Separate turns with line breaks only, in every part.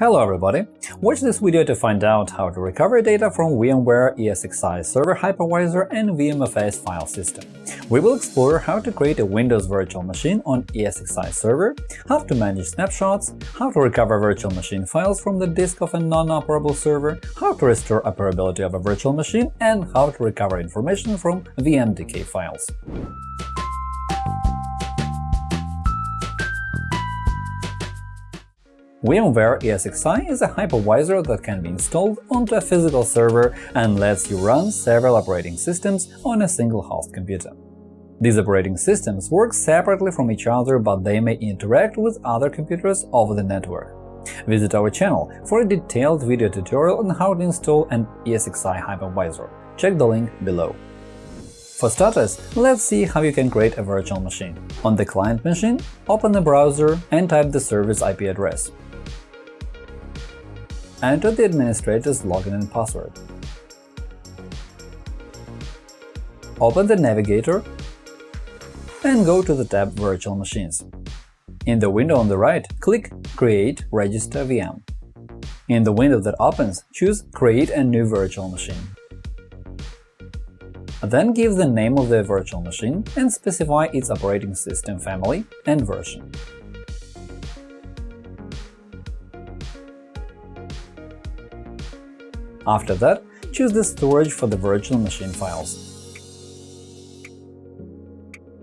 Hello everybody! Watch this video to find out how to recover data from VMware ESXi Server Hypervisor and VMFS file system. We will explore how to create a Windows virtual machine on ESXi Server, how to manage snapshots, how to recover virtual machine files from the disk of a non-operable server, how to restore operability of a virtual machine, and how to recover information from VMDK files. VMware ESXi is a hypervisor that can be installed onto a physical server and lets you run several operating systems on a single host computer. These operating systems work separately from each other, but they may interact with other computers over the network. Visit our channel for a detailed video tutorial on how to install an ESXi hypervisor. Check the link below. For starters, let's see how you can create a virtual machine. On the client machine, open the browser and type the service IP address. Enter the administrator's login and password. Open the navigator and go to the tab Virtual Machines. In the window on the right, click Create Register VM. In the window that opens, choose Create a new virtual machine. Then give the name of the virtual machine and specify its operating system family and version. After that, choose the storage for the virtual machine files.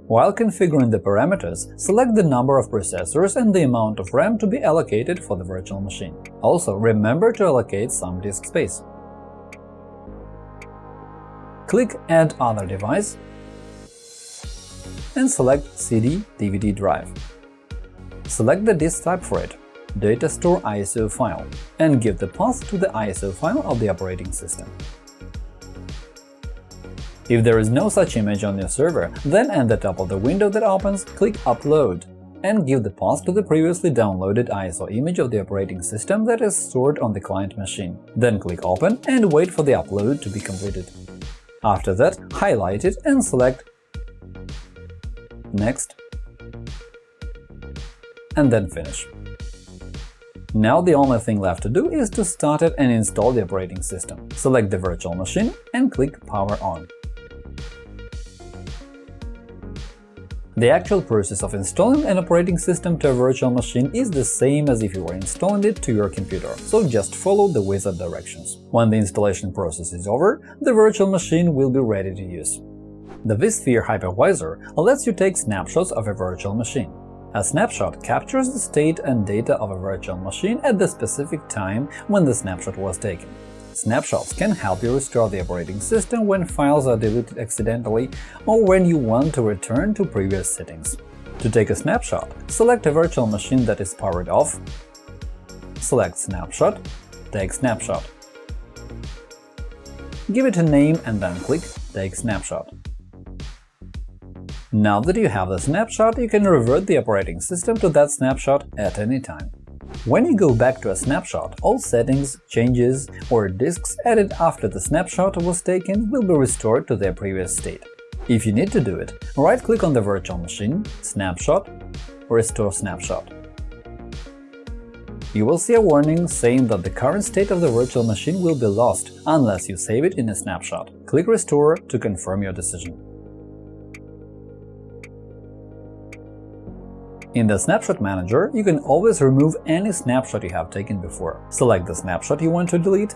While configuring the parameters, select the number of processors and the amount of RAM to be allocated for the virtual machine. Also, remember to allocate some disk space. Click Add other device and select CD-DVD drive. Select the disk type for it data store ISO file and give the path to the ISO file of the operating system. If there is no such image on your server, then at the top of the window that opens, click Upload and give the path to the previously downloaded ISO image of the operating system that is stored on the client machine. Then click Open and wait for the upload to be completed. After that, highlight it and select Next, and then Finish. Now the only thing left to do is to start it and install the operating system. Select the virtual machine and click Power on. The actual process of installing an operating system to a virtual machine is the same as if you were installing it to your computer, so just follow the wizard directions. When the installation process is over, the virtual machine will be ready to use. The vSphere hypervisor lets you take snapshots of a virtual machine. A snapshot captures the state and data of a virtual machine at the specific time when the snapshot was taken. Snapshots can help you restore the operating system when files are deleted accidentally or when you want to return to previous settings. To take a snapshot, select a virtual machine that is powered off, select Snapshot, take snapshot. Give it a name and then click Take snapshot. Now that you have the snapshot, you can revert the operating system to that snapshot at any time. When you go back to a snapshot, all settings, changes, or disks added after the snapshot was taken will be restored to their previous state. If you need to do it, right-click on the virtual machine, Snapshot, Restore Snapshot. You will see a warning saying that the current state of the virtual machine will be lost unless you save it in a snapshot. Click Restore to confirm your decision. In the Snapshot Manager, you can always remove any snapshot you have taken before. Select the snapshot you want to delete,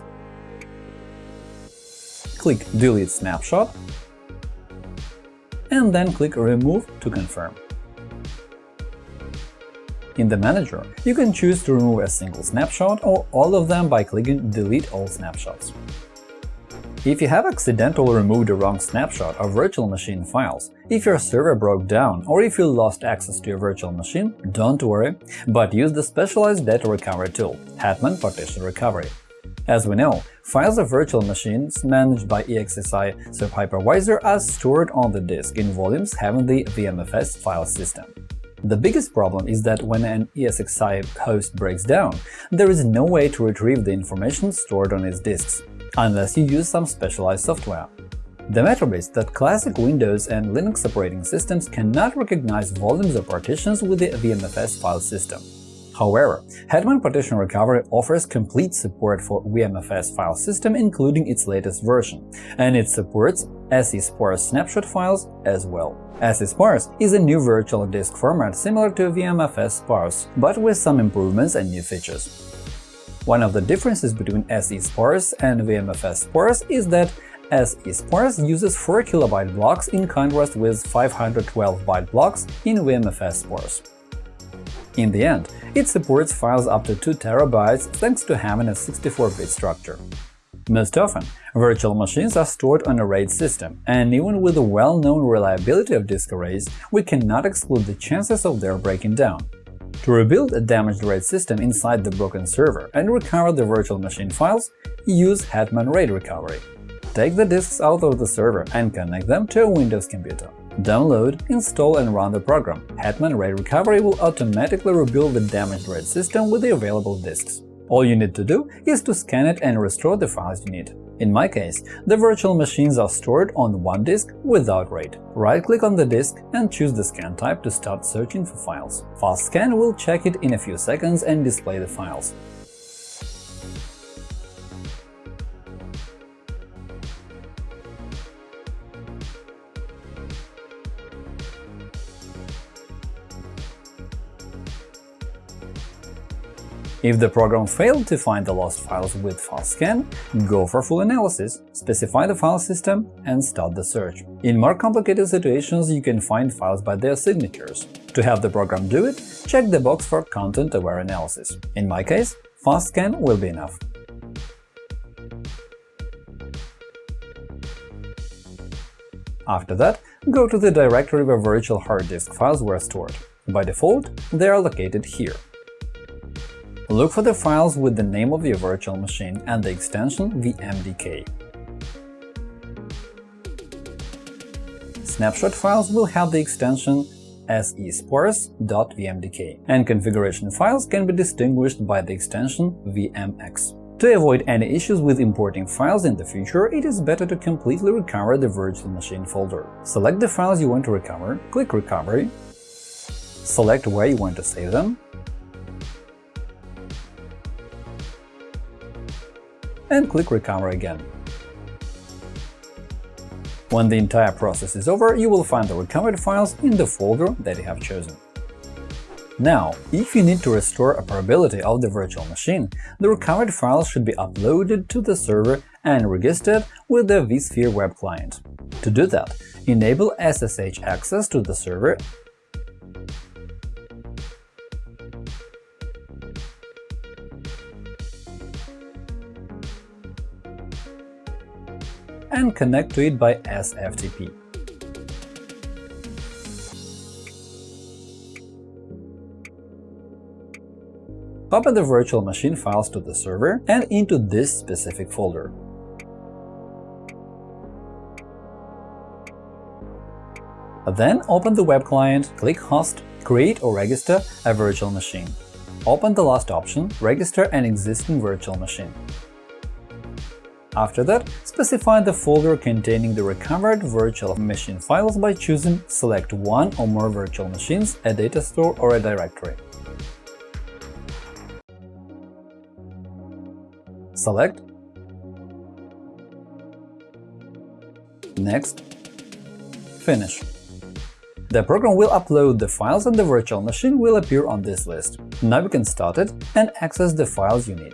click Delete snapshot, and then click Remove to confirm. In the Manager, you can choose to remove a single snapshot or all of them by clicking Delete all snapshots. If you have accidentally removed a wrong snapshot of virtual machine files, if your server broke down or if you lost access to your virtual machine, don't worry, but use the specialized data recovery tool – Hetman Partition Recovery. As we know, files of virtual machines managed by ESXi Hypervisor are stored on the disk in volumes having the VMFS file system. The biggest problem is that when an ESXi host breaks down, there is no way to retrieve the information stored on its disks unless you use some specialized software. The matter is that classic Windows and Linux operating systems cannot recognize volumes or partitions with the VMFS file system. However, Hetman Partition Recovery offers complete support for VMFS file system including its latest version, and it supports SE-sparse snapshot files as well. SE-sparse is a new virtual disk format similar to VMFS sparse, but with some improvements and new features. One of the differences between SE-sparse and VMFS sparse is that SE-sparse uses 4 kilobyte blocks in contrast with 512 byte blocks in VMFS sparse. In the end, it supports files up to 2 terabytes thanks to having a 64-bit structure. Most often, virtual machines are stored on a RAID system, and even with the well-known reliability of disk arrays, we cannot exclude the chances of their breaking down. To rebuild a damaged RAID system inside the broken server and recover the virtual machine files, use Hetman RAID Recovery. Take the disks out of the server and connect them to a Windows computer. Download, install and run the program. Hetman RAID Recovery will automatically rebuild the damaged RAID system with the available disks. All you need to do is to scan it and restore the files you need. In my case, the virtual machines are stored on one disk without RAID. Right-click on the disk and choose the scan type to start searching for files. FastScan will check it in a few seconds and display the files. If the program failed to find the lost files with FastScan, go for full analysis, specify the file system, and start the search. In more complicated situations, you can find files by their signatures. To have the program do it, check the box for content-aware analysis. In my case, FastScan will be enough. After that, go to the directory where virtual hard disk files were stored. By default, they are located here. Look for the files with the name of your virtual machine and the extension vmdk. Snapshot files will have the extension sesparse.vmdk, and configuration files can be distinguished by the extension vmx. To avoid any issues with importing files in the future, it is better to completely recover the virtual machine folder. Select the files you want to recover, click Recovery, select where you want to save them, and click Recover again. When the entire process is over, you will find the recovered files in the folder that you have chosen. Now, if you need to restore operability of the virtual machine, the recovered files should be uploaded to the server and registered with the vSphere web client. To do that, enable SSH access to the server and connect to it by SFTP. Copy the virtual machine files to the server and into this specific folder. Then open the web client, click Host, create or register a virtual machine. Open the last option – Register an existing virtual machine. After that, specify the folder containing the recovered virtual machine files by choosing Select one or more virtual machines, a data store or a directory. Select Next Finish. The program will upload the files and the virtual machine will appear on this list. Now you can start it and access the files you need.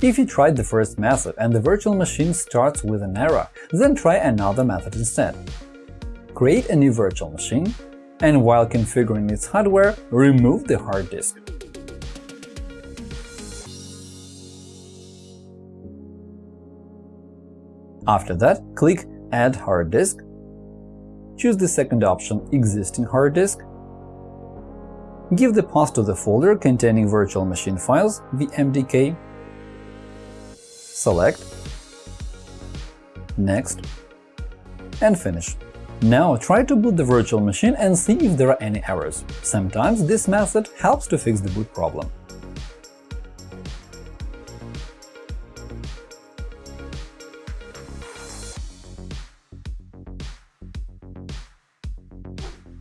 If you tried the first method and the virtual machine starts with an error, then try another method instead. Create a new virtual machine, and while configuring its hardware, remove the hard disk. After that, click Add hard disk, choose the second option Existing hard disk, give the path to the folder containing virtual machine files vmdk select, next, and finish. Now try to boot the virtual machine and see if there are any errors. Sometimes this method helps to fix the boot problem.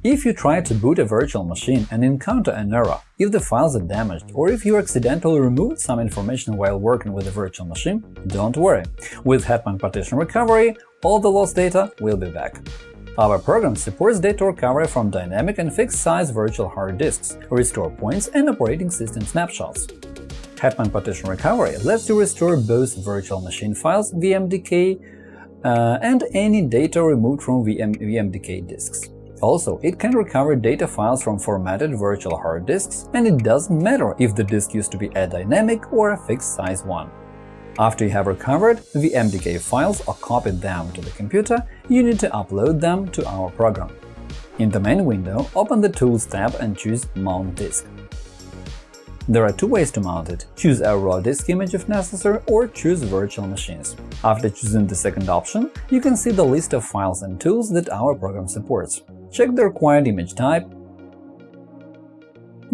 If you try to boot a virtual machine and encounter an error, if the files are damaged, or if you accidentally removed some information while working with a virtual machine, don't worry. With Hetman Partition Recovery, all the lost data will be back. Our program supports data recovery from dynamic and fixed-size virtual hard disks, restore points, and operating system snapshots. Hetman Partition Recovery lets you restore both virtual machine files VMDK uh, and any data removed from VM VMDK disks. Also, it can recover data files from formatted virtual hard disks, and it doesn't matter if the disk used to be a dynamic or a fixed-size one. After you have recovered the VMDK files or copied them to the computer, you need to upload them to our program. In the main window, open the Tools tab and choose Mount Disk. There are two ways to mount it – choose a raw disk image if necessary or choose virtual machines. After choosing the second option, you can see the list of files and tools that our program supports. Check the required image type,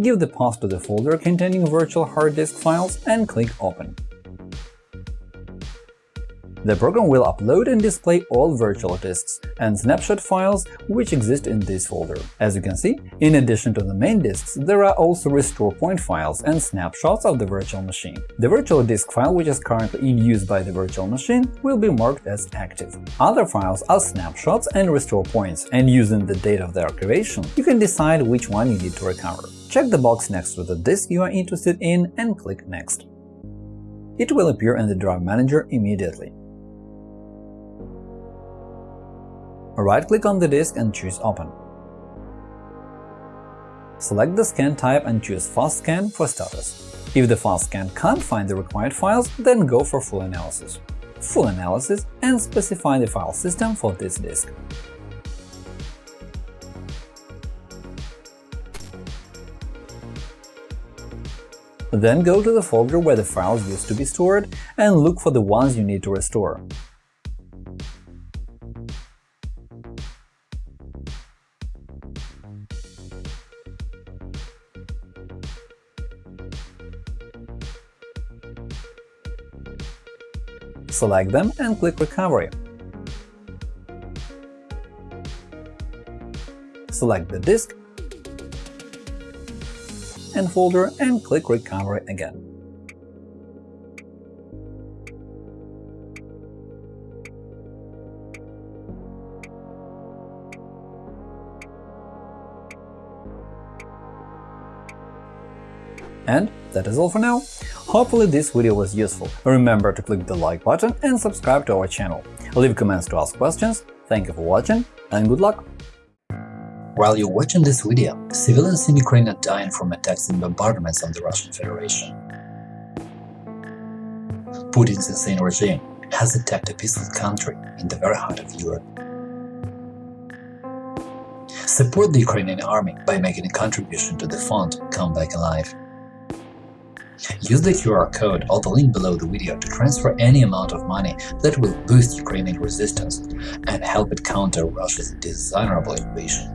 give the path to the folder containing virtual hard disk files and click Open. The program will upload and display all virtual disks and snapshot files which exist in this folder. As you can see, in addition to the main disks, there are also restore point files and snapshots of the virtual machine. The virtual disk file, which is currently in use by the virtual machine, will be marked as active. Other files are snapshots and restore points, and using the date of their activation, you can decide which one you need to recover. Check the box next to the disk you are interested in and click Next. It will appear in the Drive Manager immediately. Right-click on the disk and choose Open. Select the scan type and choose Fast Scan for status. If the fast scan can't find the required files, then go for Full Analysis. Full Analysis and specify the file system for this disk. Then go to the folder where the files used to be stored and look for the ones you need to restore. Select them and click Recovery. Select the disk and folder and click Recovery again. And that is all for now. Hopefully this video was useful. Remember to click the like button and subscribe to our channel. Leave comments to ask questions. Thank you for watching and good luck! While you're watching this video, civilians in Ukraine are dying from attacks and bombardments of the Russian Federation. Putin's insane regime has attacked a peaceful country in the very heart of Europe. Support the Ukrainian army by making a contribution to the fund Come Back Alive. Use the QR code or the link below the video to transfer any amount of money that will boost Ukrainian resistance and help it counter Russia's dishonorable invasion.